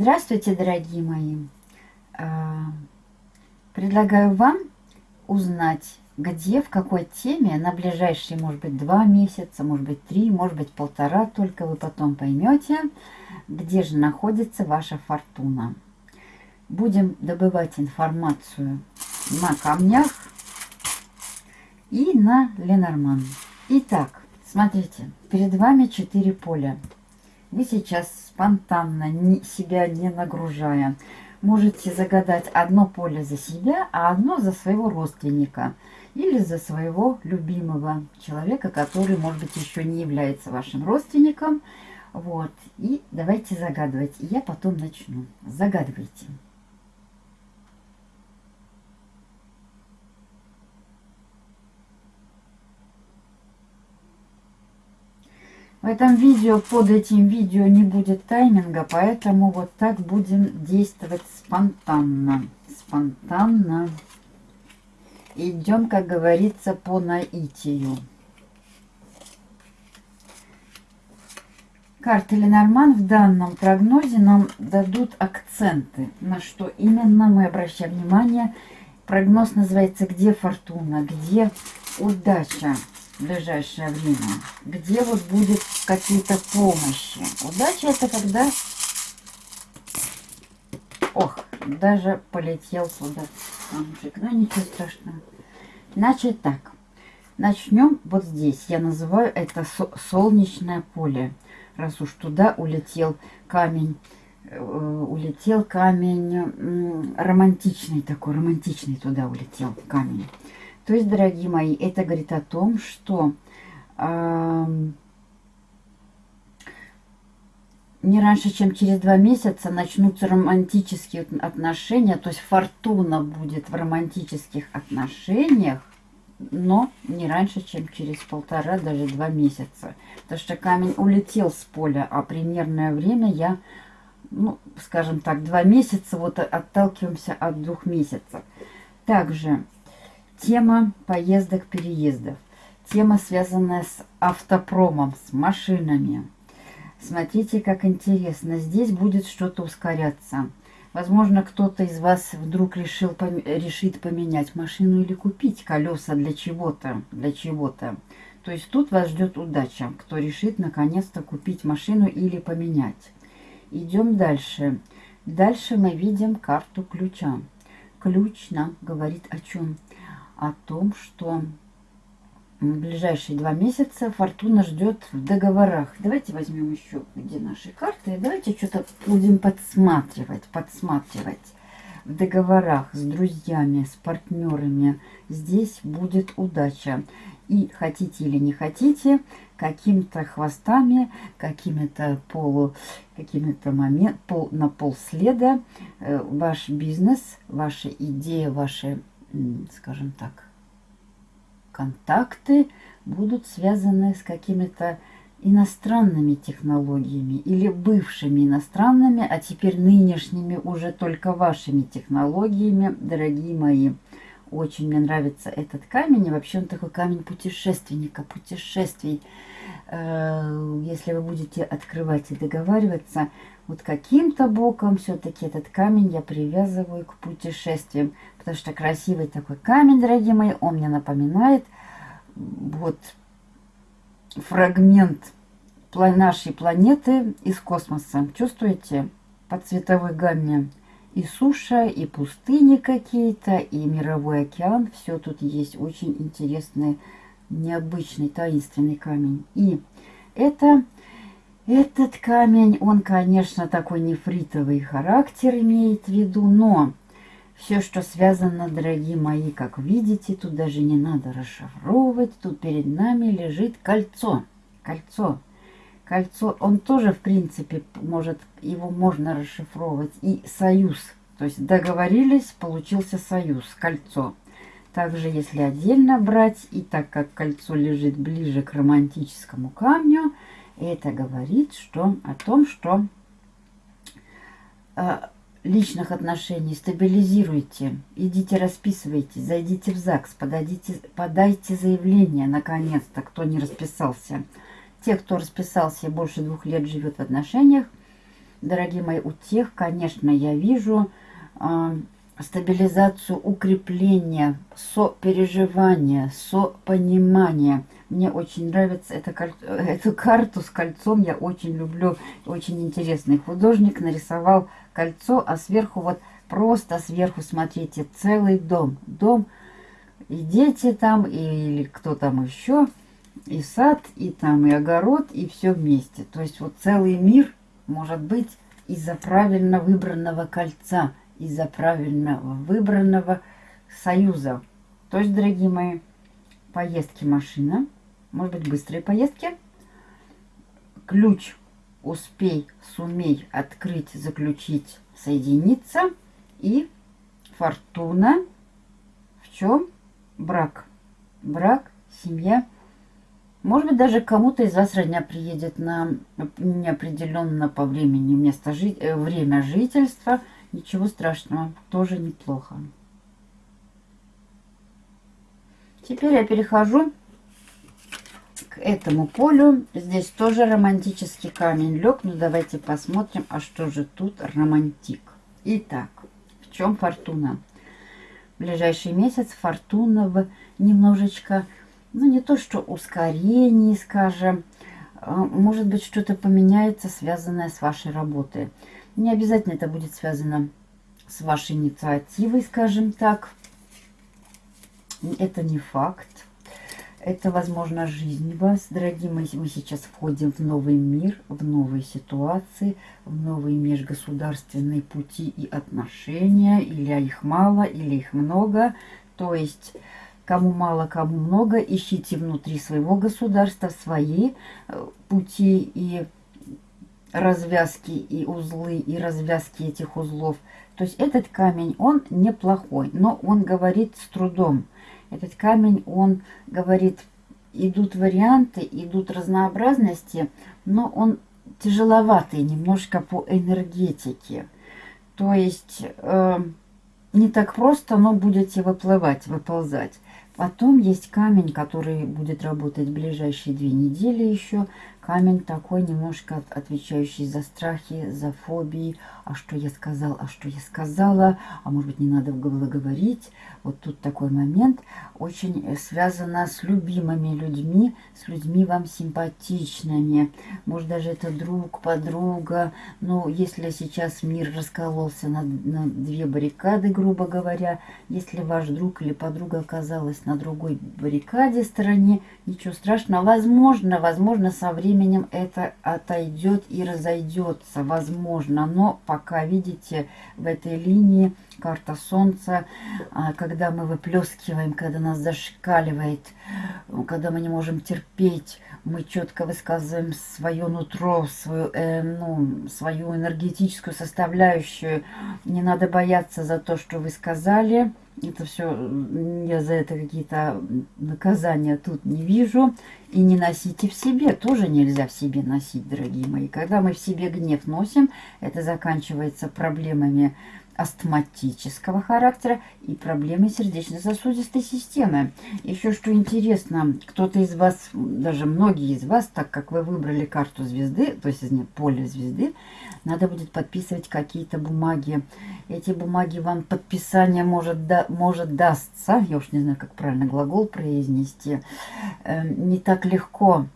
Здравствуйте, дорогие мои! А, предлагаю вам узнать, где, в какой теме на ближайшие, может быть, два месяца, может быть, три, может быть, полтора, только вы потом поймете, где же находится ваша фортуна. Будем добывать информацию на камнях и на Ленорман. Итак, смотрите, перед вами четыре поля. Вы сейчас спонтанно, не, себя не нагружая, можете загадать одно поле за себя, а одно за своего родственника или за своего любимого человека, который, может быть, еще не является вашим родственником. Вот. И давайте загадывать. Я потом начну. Загадывайте. В этом видео, под этим видео не будет тайминга, поэтому вот так будем действовать спонтанно. Спонтанно. Идем, как говорится, по наитию. Карты Ленорман в данном прогнозе нам дадут акценты, на что именно мы обращаем внимание. Прогноз называется «Где фортуна?», «Где удача?» В ближайшее время, где вот будет какие-то помощи. Удача это когда... Ох, даже полетел камушек. Но ничего страшного. Значит так. Начнем вот здесь. Я называю это солнечное поле. Раз уж туда улетел камень, э, улетел камень романтичный такой, романтичный туда улетел камень. То есть, дорогие мои, это говорит о том, что э, не раньше, чем через два месяца начнутся романтические отношения, то есть фортуна будет в романтических отношениях, но не раньше, чем через полтора, даже два месяца. Потому что камень улетел с поля, а примерное время я, ну, скажем так, два месяца, вот отталкиваемся от двух месяцев. Также Тема поездок-переездов. Тема, связанная с автопромом, с машинами. Смотрите, как интересно. Здесь будет что-то ускоряться. Возможно, кто-то из вас вдруг решил, решит поменять машину или купить колеса для чего-то. Для чего-то. То есть тут вас ждет удача, кто решит наконец-то купить машину или поменять. Идем дальше. Дальше мы видим карту ключа. Ключ нам говорит о чем? О том, что в ближайшие два месяца Фортуна ждет в договорах. Давайте возьмем еще где наши карты. Давайте что-то будем подсматривать, подсматривать. В договорах с друзьями, с партнерами. Здесь будет удача. И хотите или не хотите, какими-то хвостами, какими-то полу, какими-то момент, пол, на полследа э, ваш бизнес, ваша идея, ваши скажем так, контакты будут связаны с какими-то иностранными технологиями или бывшими иностранными, а теперь нынешними уже только вашими технологиями, дорогие мои. Очень мне нравится этот камень. И вообще он такой камень путешественника, путешествий. Э, если вы будете открывать и договариваться, вот каким-то боком все-таки этот камень я привязываю к путешествиям. Потому что красивый такой камень, дорогие мои, он мне напоминает вот фрагмент нашей планеты из космоса. Чувствуете? По цветовой гамме и суша, и пустыни какие-то, и мировой океан. Все тут есть очень интересный, необычный, таинственный камень. И это, этот камень, он, конечно, такой нефритовый характер имеет в виду, но все, что связано, дорогие мои, как видите, тут даже не надо расшифровывать. Тут перед нами лежит кольцо. Кольцо. Кольцо, он тоже, в принципе, может, его можно расшифровывать. И союз. То есть договорились, получился союз, кольцо. Также, если отдельно брать, и так как кольцо лежит ближе к романтическому камню, это говорит что, о том, что э, личных отношений стабилизируйте, идите расписывайте, зайдите в ЗАГС, подадите, подайте заявление, наконец-то, кто не расписался. Те, кто расписался больше двух лет живет в отношениях, дорогие мои, у тех, конечно, я вижу э, стабилизацию, укрепление, сопереживание, сопонимание. Мне очень нравится эта, эту карту с кольцом, я очень люблю, очень интересный художник нарисовал кольцо, а сверху вот просто сверху, смотрите, целый дом. Дом и дети там, или кто там еще, и сад, и там и огород, и все вместе. То есть вот целый мир может быть из-за правильно выбранного кольца – из-за правильно выбранного союза. То есть, дорогие мои, поездки машина, может быть, быстрые поездки, ключ успей, сумей открыть, заключить, соединиться и фортуна в чем? Брак. Брак, семья. Может быть, даже кому-то из вас родня приедет на неопределенно по времени место жи э, время жительства – Ничего страшного, тоже неплохо. Теперь я перехожу к этому полю. Здесь тоже романтический камень лег. Ну, давайте посмотрим, а что же тут романтик. Итак, в чем фортуна? В ближайший месяц фортуна в немножечко, ну, не то что ускорении, скажем, а, может быть, что-то поменяется, связанное с вашей работой. Не обязательно это будет связано с вашей инициативой, скажем так. Это не факт. Это, возможно, жизнь вас, дорогие мои. Мы сейчас входим в новый мир, в новые ситуации, в новые межгосударственные пути и отношения. Или их мало, или их много. То есть, кому мало, кому много, ищите внутри своего государства свои э, пути и развязки и узлы, и развязки этих узлов. То есть этот камень, он неплохой, но он говорит с трудом. Этот камень, он говорит, идут варианты, идут разнообразности, но он тяжеловатый немножко по энергетике. То есть э, не так просто, но будете выплывать, выползать. Потом есть камень, который будет работать в ближайшие две недели еще. Камень такой немножко отвечающий за страхи, за фобии. А что я сказал, а что я сказала, а может быть не надо было говорить. Вот тут такой момент очень э, связано с любимыми людьми, с людьми вам симпатичными. Может даже это друг, подруга. Но если сейчас мир раскололся на, на две баррикады, грубо говоря, если ваш друг или подруга оказалась на другой баррикаде стороне, ничего страшного. Возможно, возможно, со временем это отойдет и разойдется. Возможно, но пока, видите, в этой линии карта Солнца, а, когда мы выплескиваем, когда нас зашкаливает, когда мы не можем терпеть, мы четко высказываем свое нутро, свою, э, ну, свою энергетическую составляющую. Не надо бояться за то, что вы сказали. Это все, я за это какие-то наказания тут не вижу. И не носите в себе, тоже нельзя в себе носить, дорогие мои. Когда мы в себе гнев носим, это заканчивается проблемами астматического характера и проблемы сердечно-сосудистой системы. Еще что интересно, кто-то из вас, даже многие из вас, так как вы выбрали карту звезды, то есть нет, поле звезды, надо будет подписывать какие-то бумаги. Эти бумаги вам подписание может, да, может дастся, я уж не знаю, как правильно глагол произнести, э, не так легко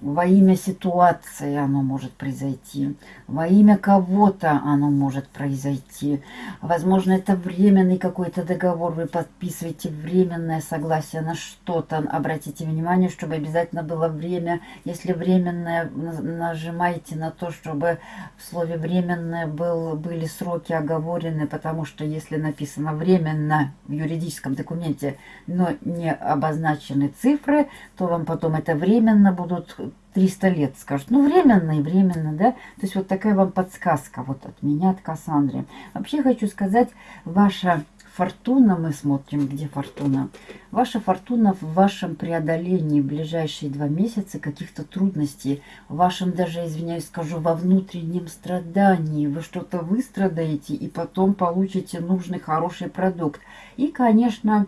во имя ситуации оно может произойти, во имя кого-то оно может произойти. Возможно, это временный какой-то договор, вы подписываете временное согласие на что-то. Обратите внимание, чтобы обязательно было время. Если временное, нажимайте на то, чтобы в слове временное был, были сроки оговорены, потому что если написано временно в юридическом документе, но не обозначены цифры, то вам потом это временно будут 300 лет, скажут. Ну, временно и временно, да? То есть вот такая вам подсказка вот от меня, от Кассандры. Вообще хочу сказать, ваша фортуна, мы смотрим, где фортуна. Ваша фортуна в вашем преодолении в ближайшие два месяца каких-то трудностей, в вашем даже, извиняюсь, скажу, во внутреннем страдании. Вы что-то выстрадаете и потом получите нужный, хороший продукт. И, конечно,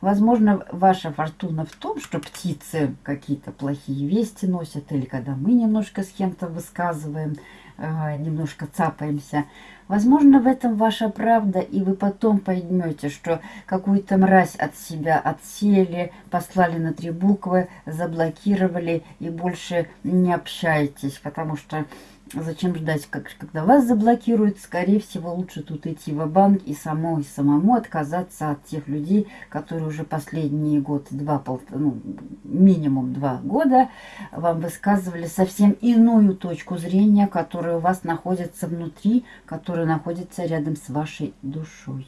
Возможно, ваша фортуна в том, что птицы какие-то плохие вести носят, или когда мы немножко с кем-то высказываем, э, немножко цапаемся. Возможно, в этом ваша правда, и вы потом поймете, что какую-то мразь от себя отсели, послали на три буквы, заблокировали и больше не общаетесь, потому что Зачем ждать, как, когда вас заблокируют? Скорее всего, лучше тут идти в банк и самой самому отказаться от тех людей, которые уже последние год, два, пол, ну, минимум два года вам высказывали совсем иную точку зрения, которая у вас находится внутри, которая находится рядом с вашей душой.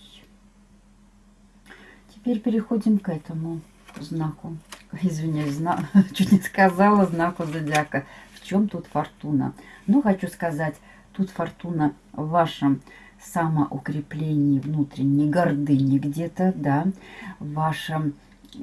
Теперь переходим к этому знаку. Извиняюсь, зна... чуть не сказала знаку зодиака чем тут фортуна? Ну, хочу сказать, тут фортуна в вашем самоукреплении внутренней гордыни где-то, да, в вашем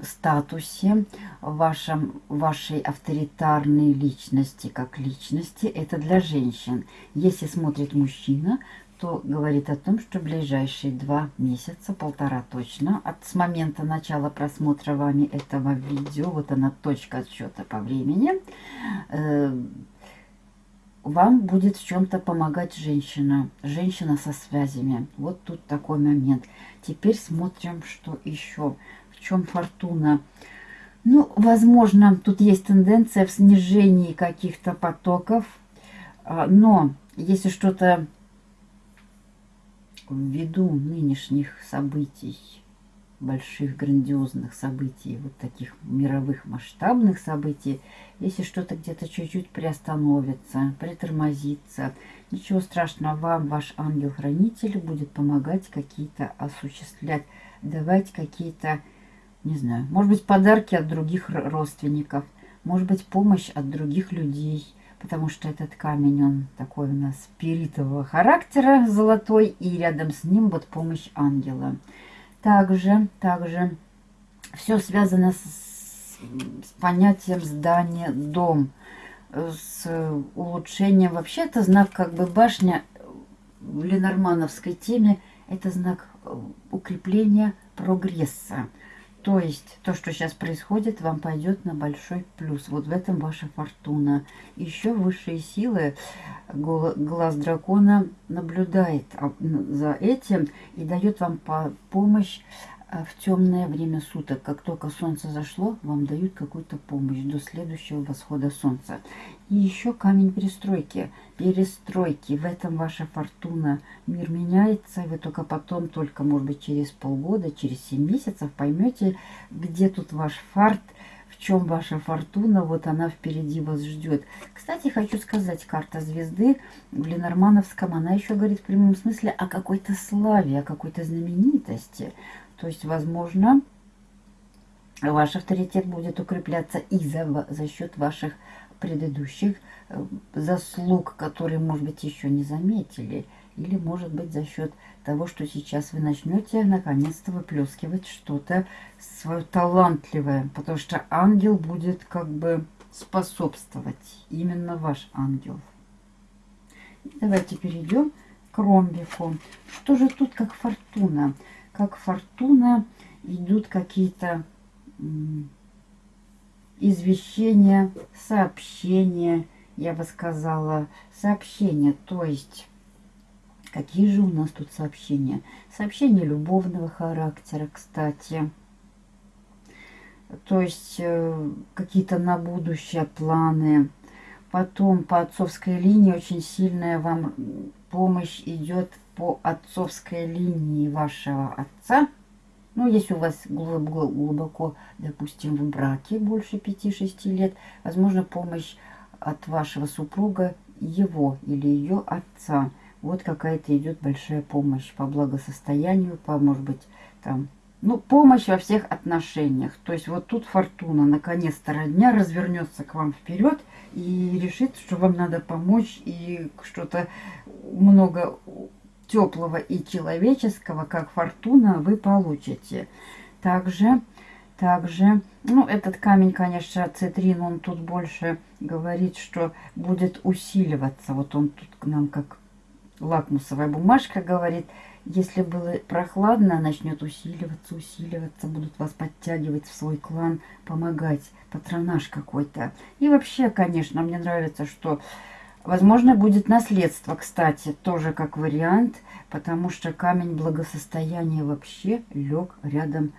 статусе, в вашем, вашей авторитарной личности как личности. Это для женщин. Если смотрит мужчина, то говорит о том, что ближайшие два месяца, полтора точно, от с момента начала просмотра вами этого видео, вот она точка отсчета по времени, э, вам будет в чем-то помогать женщина, женщина со связями. Вот тут такой момент. Теперь смотрим, что еще, в чем фортуна. Ну, возможно, тут есть тенденция в снижении каких-то потоков, а, но если что-то ввиду нынешних событий, больших грандиозных событий, вот таких мировых масштабных событий, если что-то где-то чуть-чуть приостановится, притормозится, ничего страшного, вам ваш ангел-хранитель будет помогать какие-то осуществлять, давать какие-то, не знаю, может быть, подарки от других родственников, может быть, помощь от других людей, потому что этот камень, он такой у нас спиритового характера, золотой, и рядом с ним вот помощь ангела. Также, также все связано с, с понятием здания, дом, с улучшением. Вообще это знак как бы башня в ленормановской теме, это знак укрепления прогресса. То есть то, что сейчас происходит, вам пойдет на большой плюс. Вот в этом ваша фортуна. Еще высшие силы, глаз дракона наблюдает за этим и дает вам помощь а, в темное время суток. Как только солнце зашло, вам дают какую-то помощь до следующего восхода солнца. И еще камень перестройки. Перестройки. В этом ваша фортуна. Мир меняется, и вы только потом, только, может быть, через полгода, через 7 месяцев поймете, где тут ваш фарт, в чем ваша фортуна, вот она впереди вас ждет. Кстати, хочу сказать, карта звезды в Ленормановском, она еще говорит в прямом смысле о какой-то славе, о какой-то знаменитости. То есть, возможно, ваш авторитет будет укрепляться и за, за счет ваших предыдущих э, заслуг, которые, может быть, еще не заметили. Или, может быть, за счет того, что сейчас вы начнете наконец-то выплескивать что-то свое талантливое. Потому что ангел будет как бы способствовать. Именно ваш ангел. Давайте перейдем к ромбику. Что же тут как фортуна? Как фортуна идут какие-то извещения, сообщения, я бы сказала, сообщения, то есть какие же у нас тут сообщения? Сообщения любовного характера, кстати, то есть э, какие-то на будущее планы. Потом по отцовской линии очень сильная вам помощь идет по отцовской линии вашего отца, ну, если у вас глубоко, глубоко, допустим, в браке больше 5-6 лет, возможно, помощь от вашего супруга, его или ее отца. Вот какая-то идет большая помощь по благосостоянию, по, может быть, там, ну, помощь во всех отношениях. То есть вот тут фортуна, наконец-то родня развернется к вам вперед и решит, что вам надо помочь и что-то много теплого и человеческого, как фортуна, вы получите. Также, также, ну, этот камень, конечно, цитрин, он тут больше говорит, что будет усиливаться. Вот он тут к нам как лакмусовая бумажка говорит. Если было прохладно, начнет усиливаться, усиливаться, будут вас подтягивать в свой клан, помогать, патронаж какой-то. И вообще, конечно, мне нравится, что, возможно, будет наследство, кстати, тоже как вариант, потому что камень благосостояния вообще лег рядом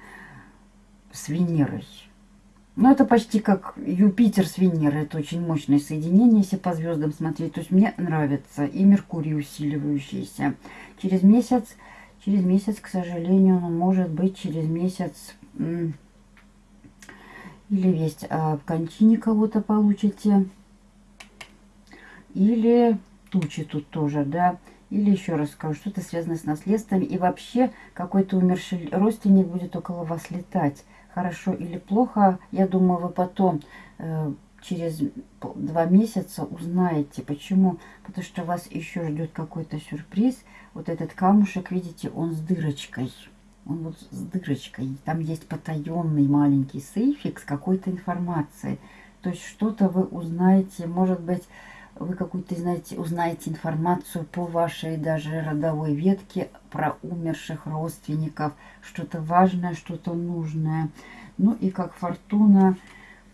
с Венерой. Ну, это почти как Юпитер с Венерой. Это очень мощное соединение, если по звездам смотреть. То есть мне нравится. И Меркурий усиливающийся. Через месяц, через месяц, к сожалению, ну, может быть, через месяц... Или весть о кончине кого-то получите. Или тучи тут тоже, да. Или еще раз скажу, что-то связано с наследством. И вообще какой-то умерший родственник будет около вас летать хорошо или плохо, я думаю, вы потом э, через два месяца узнаете. Почему? Потому что вас еще ждет какой-то сюрприз. Вот этот камушек, видите, он с дырочкой. Он вот с дырочкой. Там есть потаенный маленький сейфик с какой-то информацией. То есть что-то вы узнаете, может быть, вы какую-то, знаете, узнаете информацию по вашей даже родовой ветке про умерших родственников, что-то важное, что-то нужное. Ну и как фортуна,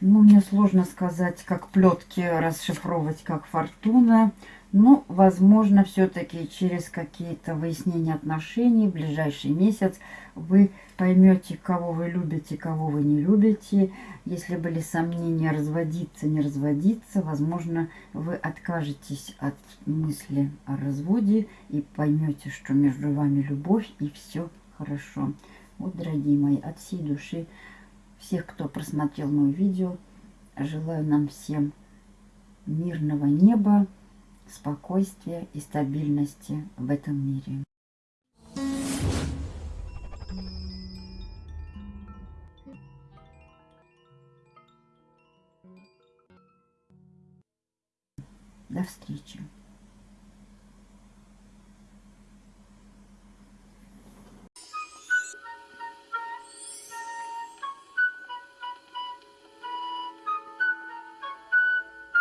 ну мне сложно сказать, как плетки расшифровывать, как фортуна. Ну, возможно, все-таки через какие-то выяснения отношений ближайший месяц вы поймете, кого вы любите, кого вы не любите. Если были сомнения разводиться, не разводиться, возможно, вы откажетесь от мысли о разводе и поймете, что между вами любовь и все хорошо. Вот, дорогие мои, от всей души всех, кто просмотрел мое видео, желаю нам всем мирного неба, спокойствия и стабильности в этом мире. До встречи.